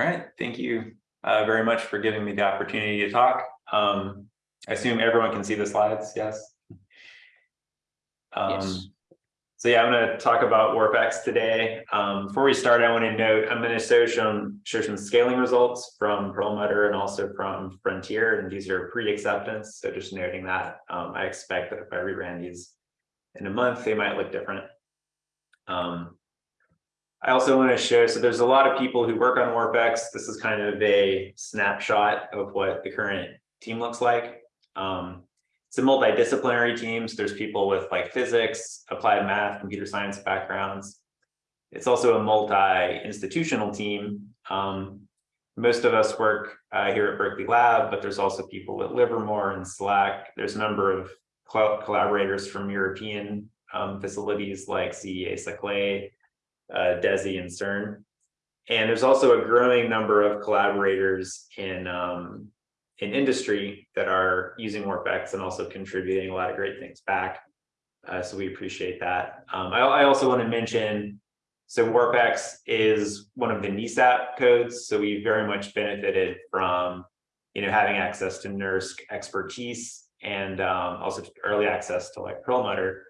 All right, thank you uh, very much for giving me the opportunity to talk. Um, I assume everyone can see the slides, yes? Um, Yes. So yeah, I'm going to talk about WarpX today. Um, before we start, I want to note I'm going to show some show some scaling results from Perlmutter and also from Frontier, and these are pre-acceptance. So just noting that um, I expect that if I reran these in a month, they might look different. Um, I also want to show, so there's a lot of people who work on WarpX. This is kind of a snapshot of what the current team looks like. Um, it's a multidisciplinary team. So there's people with like physics, applied math, computer science backgrounds. It's also a multi-institutional team. Um, most of us work uh, here at Berkeley Lab, but there's also people at Livermore and SLAC. There's a number of collaborators from European um, facilities like CEA Saclay, uh, DESY and CERN. And there's also a growing number of collaborators in, um, in industry that are using WarpX and also contributing a lot of great things back. Uh, so we appreciate that. Um, I, I, also want to mention, so WarpX is one of the NESAP codes. So we very much benefited from, you know, having access to NERSC expertise and um, also early access to like Perlmutter.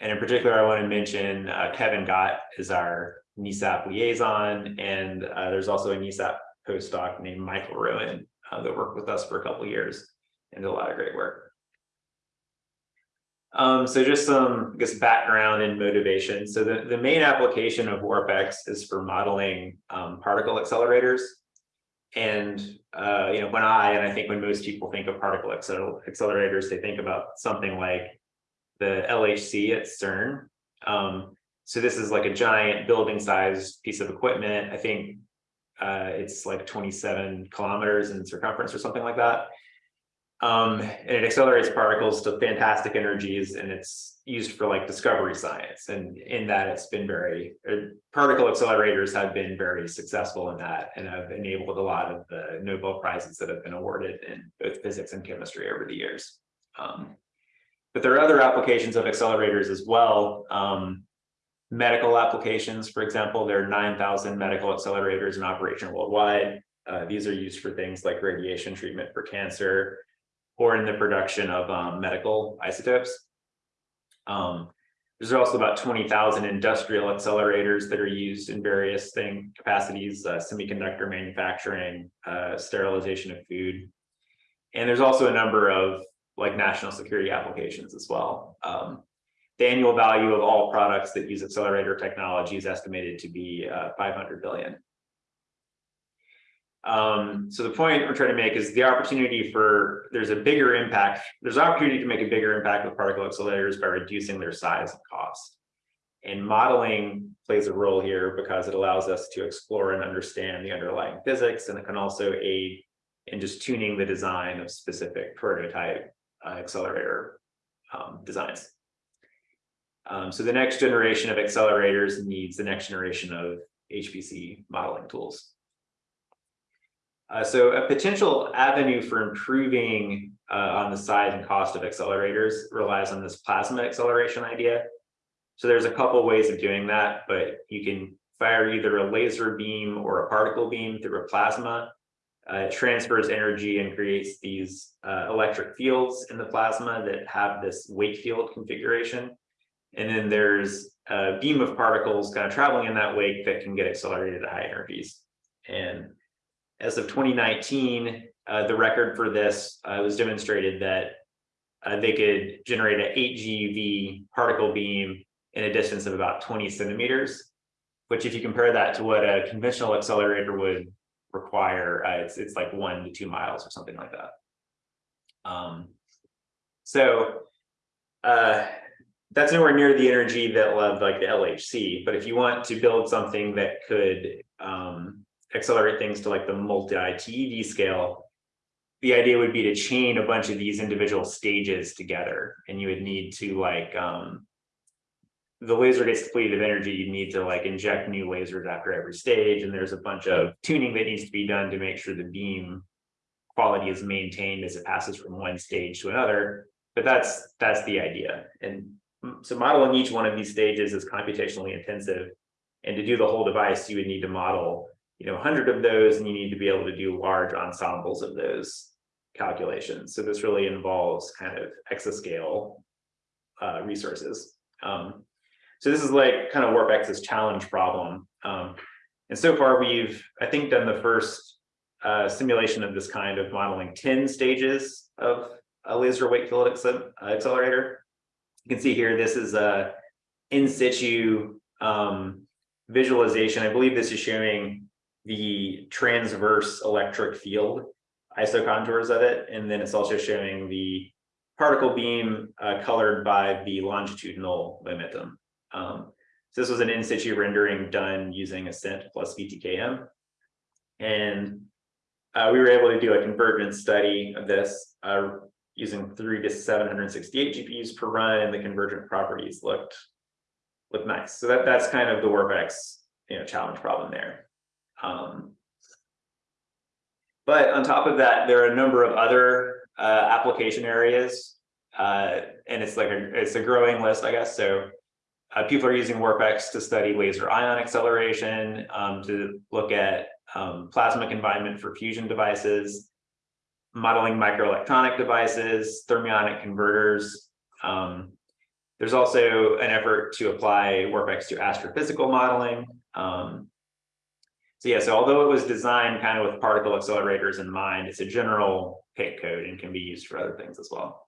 And in particular, I want to mention uh, Kevin Gott is our NESAP liaison, and uh, there's also a NESAP postdoc named Michael Rowan uh, that worked with us for a couple years and did a lot of great work. Um, so just some, I guess, background and motivation. So the, the main application of WarpX is for modeling um, particle accelerators. And, uh, you know, when I, and I think when most people think of particle accelerators, they think about something like the LHC at CERN. Um, so this is like a giant building sized piece of equipment. I think uh, it's like 27 kilometers in circumference or something like that. Um, and it accelerates particles to fantastic energies and it's used for like discovery science. And in that it's been very, uh, particle accelerators have been very successful in that and have enabled a lot of the Nobel Prizes that have been awarded in both physics and chemistry over the years. Um, but there are other applications of accelerators as well. Um, medical applications, for example, there are 9,000 medical accelerators in operation worldwide. Uh, these are used for things like radiation treatment for cancer or in the production of um, medical isotopes. Um, there's also about 20,000 industrial accelerators that are used in various thing capacities, uh, semiconductor manufacturing, uh, sterilization of food. And there's also a number of like national security applications as well. Um, the annual value of all products that use accelerator technology is estimated to be uh, 500 billion. Um, so the point we're trying to make is the opportunity for, there's a bigger impact, there's opportunity to make a bigger impact with particle accelerators by reducing their size and cost. And modeling plays a role here because it allows us to explore and understand the underlying physics, and it can also aid in just tuning the design of specific prototype uh, accelerator um, designs. Um, so the next generation of accelerators needs the next generation of HPC modeling tools. Uh, so a potential avenue for improving uh, on the size and cost of accelerators relies on this plasma acceleration idea. So there's a couple ways of doing that, but you can fire either a laser beam or a particle beam through a plasma. Uh, it transfers energy and creates these uh, electric fields in the plasma that have this wake field configuration. And then there's a beam of particles kind of traveling in that wake that can get accelerated at high energies. And as of 2019, uh, the record for this uh, was demonstrated that uh, they could generate an 8 GeV particle beam in a distance of about 20 centimeters, which if you compare that to what a conventional accelerator would require, uh, it's, it's like one to two miles or something like that. Um, so uh, that's nowhere near the energy that love like the LHC. But if you want to build something that could um, accelerate things to like the multi-TeV scale, the idea would be to chain a bunch of these individual stages together. And you would need to like, um, the laser gets depleted of energy, you need to like inject new lasers after every stage. And there's a bunch of tuning that needs to be done to make sure the beam quality is maintained as it passes from one stage to another. But that's that's the idea. And so modeling each one of these stages is computationally intensive. And to do the whole device, you would need to model you know, hundred of those, and you need to be able to do large ensembles of those calculations. So this really involves kind of exascale uh, resources. Um, so this is like kind of WarpX's challenge problem. Um, and so far we've, I think, done the first uh, simulation of this kind of modeling 10 stages of a laser wake field accelerator. You can see here, this is a in situ um, visualization. I believe this is showing the transverse electric field isocontours of it. And then it's also showing the particle beam uh, colored by the longitudinal momentum. Um, so this was an in situ rendering done using Ascent plus VTKM. And uh, we were able to do a convergence study of this uh, using three to 768 GPUs per run, and the convergent properties looked looked nice. So that that's kind of the WarpX you know challenge problem there. Um, but on top of that, there are a number of other uh, application areas, uh, and it's like a it's a growing list, I guess. So uh, people are using WarpX to study laser ion acceleration, um, to look at um, plasma confinement for fusion devices, modeling microelectronic devices, thermionic converters. Um, there's also an effort to apply WarpX to astrophysical modeling. Um, so yeah, so although it was designed kind of with particle accelerators in mind, it's a general PIC code and can be used for other things as well.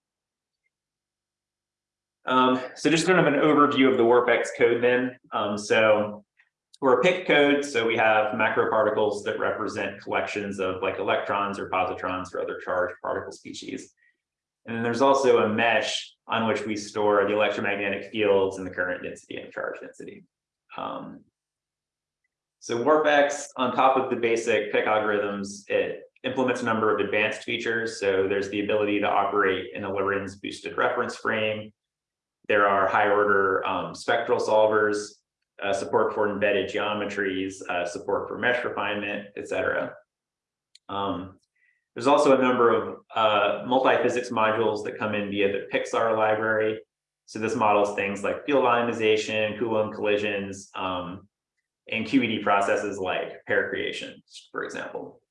Um, so just kind of an overview of the WarpX code then. Um, so we're a PIC code, so we have macro particles that represent collections of like electrons or positrons or other charged particle species. And then there's also a mesh on which we store the electromagnetic fields and the current density and charge density. Um, so WarpX, on top of the basic PIC algorithms, it implements a number of advanced features. So there's the ability to operate in a Lorentz boosted reference frame. There are high order um, spectral solvers, uh, support for embedded geometries, uh, support for mesh refinement, etc. Um, there's also a number of uh, multi-physics modules that come in via the PICSAR library. So this models things like field ionization, Coulomb collisions, um, and QED processes like pair creation, for example.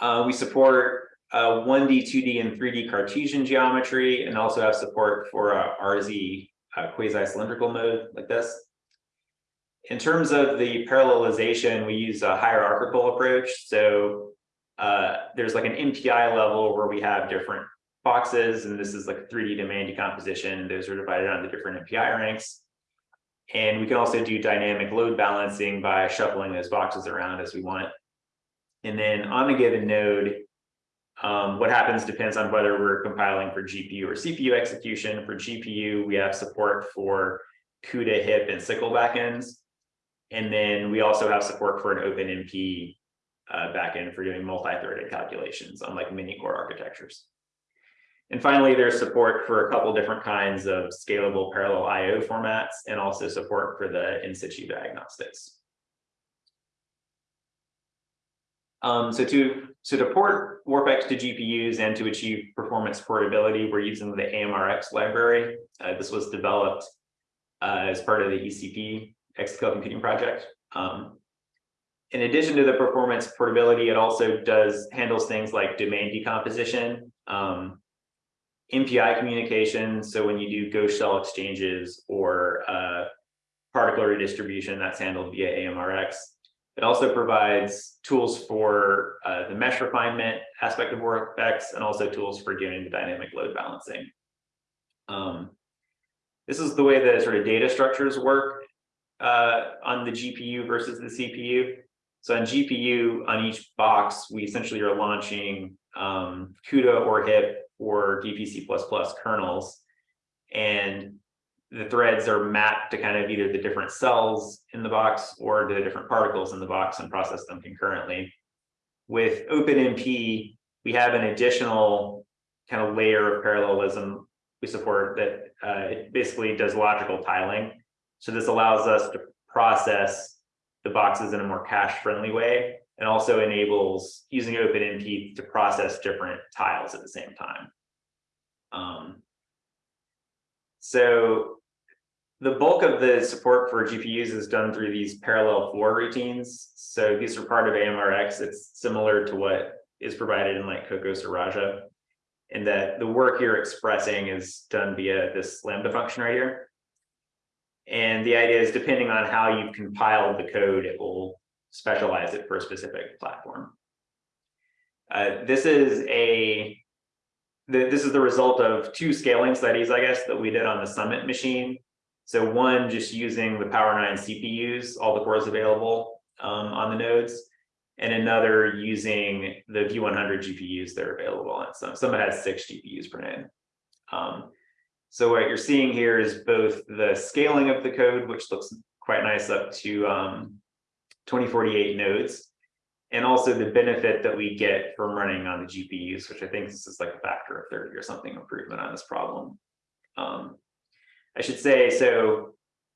Uh, we support uh, 1D, 2D, and 3D Cartesian geometry, and also have support for uh, RZ uh, quasi-cylindrical mode like this. In terms of the parallelization, we use a hierarchical approach. So uh, there's like an MPI level where we have different boxes, and this is like a 3D domain decomposition. Those are divided on the different MPI ranks. And we can also do dynamic load balancing by shuffling those boxes around as we want. And then on a given node, um, what happens depends on whether we're compiling for GPU or CPU execution. For GPU, we have support for CUDA, HIP, and SYCL backends. And then we also have support for an OpenMP uh, backend for doing multi-threaded calculations on like many core architectures. And finally, there's support for a couple different kinds of scalable parallel IO formats and also support for the in situ diagnostics. Um, so to so to port WarpX to GPUs and to achieve performance portability, we're using the AMReX library. Uh, this was developed uh, as part of the ECP exascale computing project. Um, in addition to the performance portability, it also does handles things like domain decomposition. Um, MPI communication. So when you do ghost shell exchanges or uh, particle redistribution, that's handled via AMReX. It also provides tools for uh, the mesh refinement aspect of WarpX and also tools for doing the dynamic load balancing. Um, this is the way that sort of data structures work uh, on the GPU versus the CPU. So on GPU, on each box, we essentially are launching um, CUDA or HIP or DPC++ kernels. And the threads are mapped to kind of either the different cells in the box or to the different particles in the box and process them concurrently. With OpenMP, we have an additional kind of layer of parallelism we support that uh, it basically does logical tiling. So this allows us to process the boxes in a more cache friendly way and also enables using OpenMP to process different tiles at the same time. Um, so the bulk of the support for GPUs is done through these parallel for routines. So these are part of AMReX. It's similar to what is provided in like Kokkos or Raja. And that the work you're expressing is done via this Lambda function right here. And the idea is depending on how you've compiled the code, it will specialize it for a specific platform. Uh, this is a this is the result of two scaling studies, I guess, that we did on the Summit machine. So one, just using the Power 9 CPUs, all the cores available um, on the nodes, and another using the V100 GPUs that are available on some. Some has six GPUs per node. Um, so what you're seeing here is both the scaling of the code, which looks quite nice up to um, 2048 nodes, and also the benefit that we get from running on the GPUs, which I think this is like a factor of 30 or something improvement on this problem. Um, I should say, so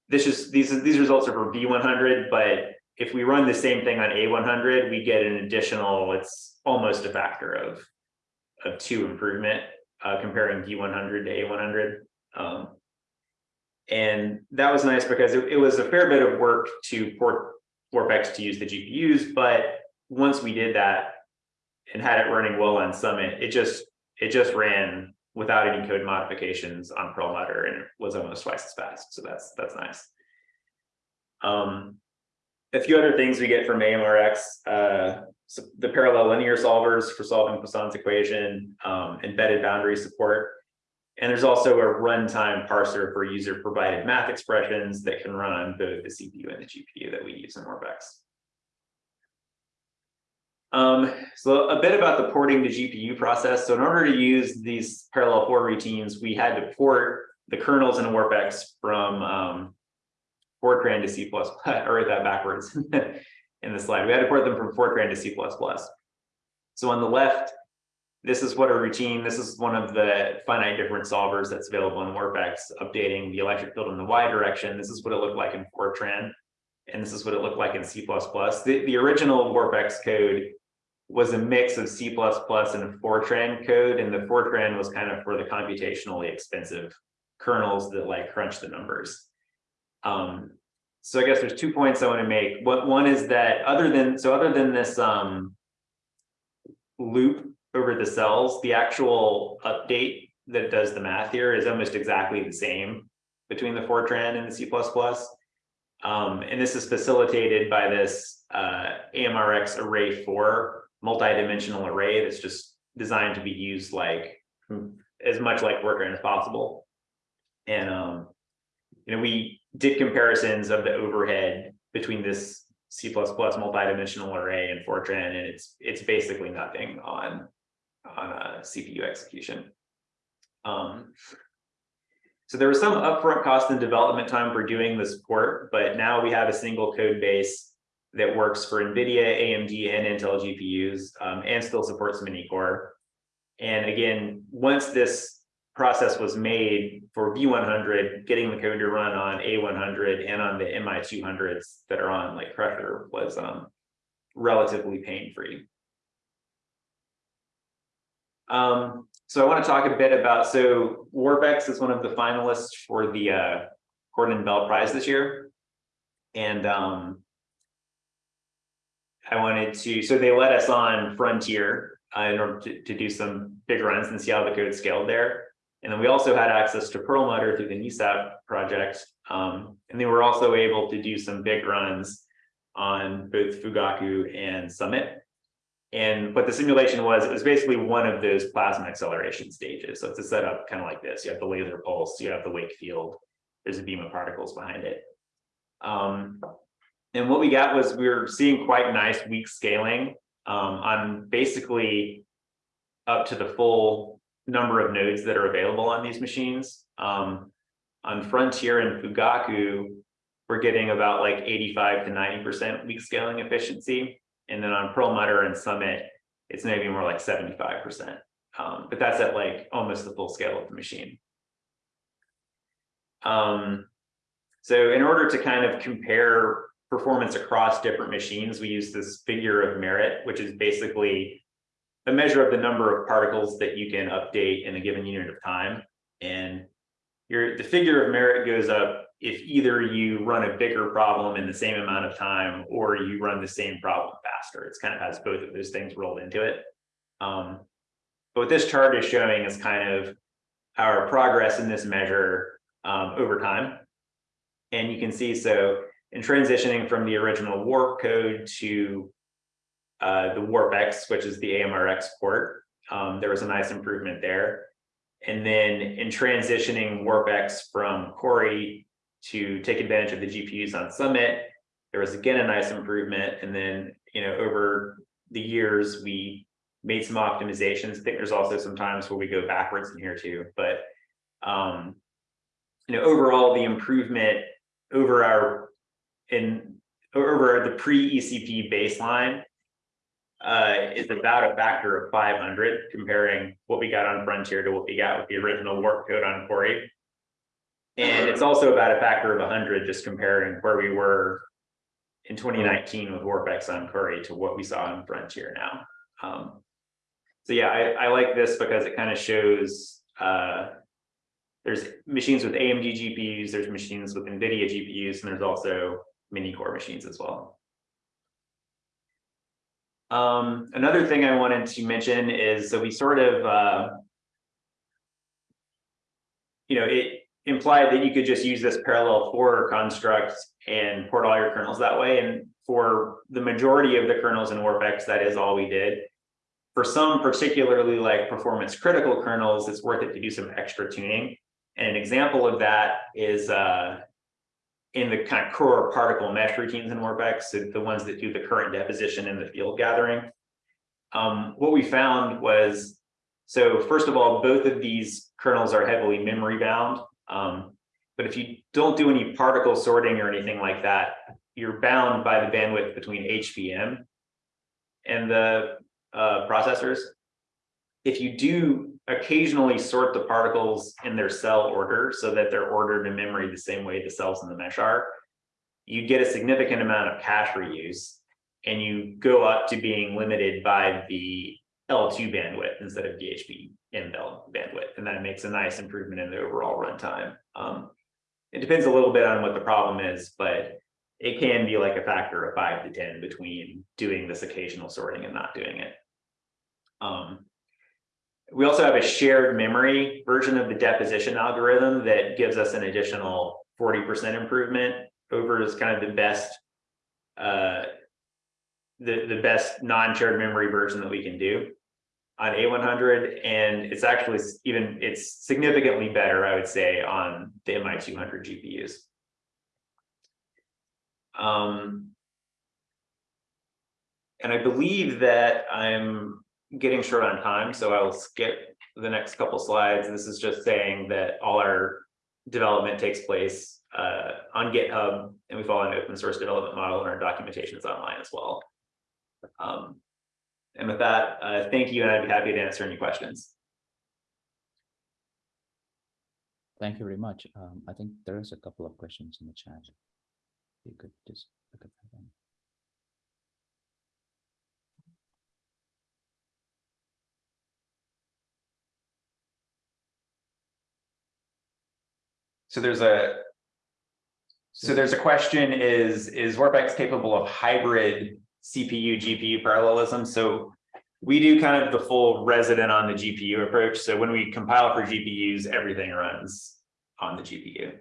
this is these these results are for V100, but if we run the same thing on A100, we get an additional, it's almost a factor of, of two improvement uh, comparing V100 to A100. Um, and that was nice because it, it was a fair bit of work to port WarpX to use the GPUs, but once we did that and had it running well on Summit, it just it just ran without any code modifications on Perlmutter and it was almost twice as fast. So that's that's nice. Um, a few other things we get from AMReX, uh, so the parallel linear solvers for solving Poisson's equation, um, embedded boundary support. And there's also a runtime parser for user provided math expressions that can run on both the CPU and the GPU that we use in WarpX. Um, so a bit about the porting to GPU process. So in order to use these parallel for routines, we had to port the kernels in WarpX from um, Fortran to C++, I wrote that backwards in the slide. We had to port them from Fortran to C++. So on the left, this is what a routine, this is one of the finite difference solvers that's available in WarpX, updating the electric field in the Y direction. This is what it looked like in Fortran, and this is what it looked like in C++. The, the original WarpX code was a mix of C++ and Fortran code, and the Fortran was kind of for the computationally expensive kernels that like crunch the numbers. Um, so I guess there's two points I want to make. What one is that other than so other than this um, loop over the cells, the actual update that does the math here is almost exactly the same between the Fortran and the C++. Um, and this is facilitated by this uh, AMReX array 4 multi-dimensional array that's just designed to be used like as much like Fortran as possible. And um, you know, we did comparisons of the overhead between this C++ multi-dimensional array and Fortran, and it's it's basically nothing on on a CPU execution. Um, so there was some upfront cost and development time for doing the support, but now we have a single code base that works for NVIDIA, AMD, and Intel GPUs, um, and still supports many-core. And again, once this process was made for V100, getting the code to run on A100 and on the MI200s that are on like Crusher was um, relatively pain-free. Um, so I want to talk a bit about, so WarpX is one of the finalists for the uh, Gordon Bell Prize this year. And um, I wanted to, so they let us on Frontier uh, in order to, to do some big runs and see how the code scaled there. And then we also had access to Perlmutter through the NESAP project. Um, and they were also able to do some big runs on both Fugaku and Summit. And what the simulation was, it was basically one of those plasma acceleration stages. So it's a setup kind of like this. You have the laser pulse, you have the wake field, there's a beam of particles behind it. Um, and what we got was we were seeing quite nice weak scaling um, on basically up to the full number of nodes that are available on these machines. Um, on Frontier and Fugaku, we're getting about like 85 to 90% weak scaling efficiency. And then on Perlmutter and Summit, it's maybe more like 75%. Um, but that's at like almost the full scale of the machine. Um, so in order to kind of compare performance across different machines, we use this figure of merit, which is basically a measure of the number of particles that you can update in a given unit of time. And your the figure of merit goes up if either you run a bigger problem in the same amount of time or you run the same problem faster. It's kind of has both of those things rolled into it. Um, but what this chart is showing is kind of our progress in this measure um, over time. And you can see, so in transitioning from the original warp code to uh, the warpx, which is the AMReX port, um, there was a nice improvement there. And then in transitioning warpx from Cori to take advantage of the GPUs on Summit, there was again a nice improvement. And then, you know, over the years, we made some optimizations. I think there's also some times where we go backwards in here too, but um, you know, overall the improvement over our in over the pre-ECP baseline uh, is about a factor of 500 comparing what we got on Frontier to what we got with the original warp code on Cori. And it's also about a factor of 100 just comparing where we were in 2019 with WarpX on Cori to what we saw on Frontier now. Um, so yeah, I, I like this because it kind of shows uh, there's machines with AMD GPUs, there's machines with NVIDIA GPUs, and there's also many core machines as well. Um, another thing I wanted to mention is, so we sort of, uh, you know, it implied that you could just use this parallel for construct and port all your kernels that way. And for the majority of the kernels in WarpX, that is all we did. For some particularly like performance critical kernels, it's worth it to do some extra tuning. And an example of that is uh, in the kind of core particle mesh routines in so the ones that do the current deposition and the field gathering. Um, what we found was, so first of all, both of these kernels are heavily memory bound. Um, but if you don't do any particle sorting or anything like that, you're bound by the bandwidth between HBM and the uh, processors. If you do occasionally sort the particles in their cell order so that they're ordered in memory the same way the cells in the mesh are, you get a significant amount of cache reuse and you go up to being limited by the L2 bandwidth instead of the HBM bandwidth. And that makes a nice improvement in the overall runtime. Um, it depends a little bit on what the problem is, but it can be like a factor of five to 10 between doing this occasional sorting and not doing it. Um, we also have a shared memory version of the deposition algorithm that gives us an additional 40% improvement over is kind of the best uh, the, the best non-shared memory version that we can do on A100. And it's actually even, it's significantly better, I would say, on the MI200 GPUs. Um, and I believe that I'm getting short on time, so I will skip the next couple slides. This is just saying that all our development takes place uh, on GitHub, and we follow an open source development model, and our documentation is online as well. Um, and with that, uh, thank you, and I'd be happy to answer any questions. Thank you very much. Um, I think there is a couple of questions in the chat. You could just look at that. One. So there's a so there's a question is is WarpX capable of hybrid CPU GPU parallelism? So we do kind of the full resident on the GPU approach. So when we compile for GPUs, everything runs on the GPU.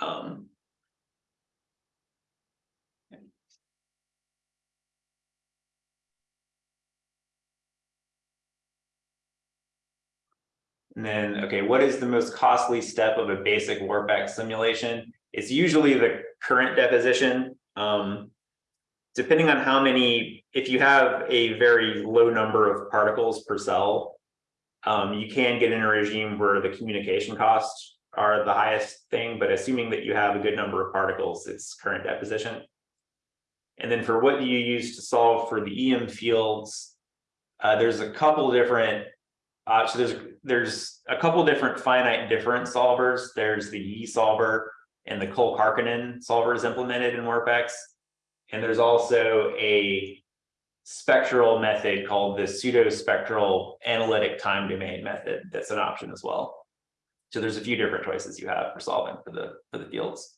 Um, And then, okay, what is the most costly step of a basic WarpX simulation? It's usually the current deposition. Um, depending on how many, if you have a very low number of particles per cell, um, you can get in a regime where the communication costs are the highest thing, but assuming that you have a good number of particles, it's current deposition. And then for what do you use to solve for the EM fields, uh, there's a couple different uh, so there's there's a couple different finite difference solvers. There's the Yee solver and the Cole-Kärkkäinen solvers implemented in WarpX. And there's also a spectral method called the pseudo spectral analytic time domain method. That's an option as well. So there's a few different choices you have for solving for the, for the fields.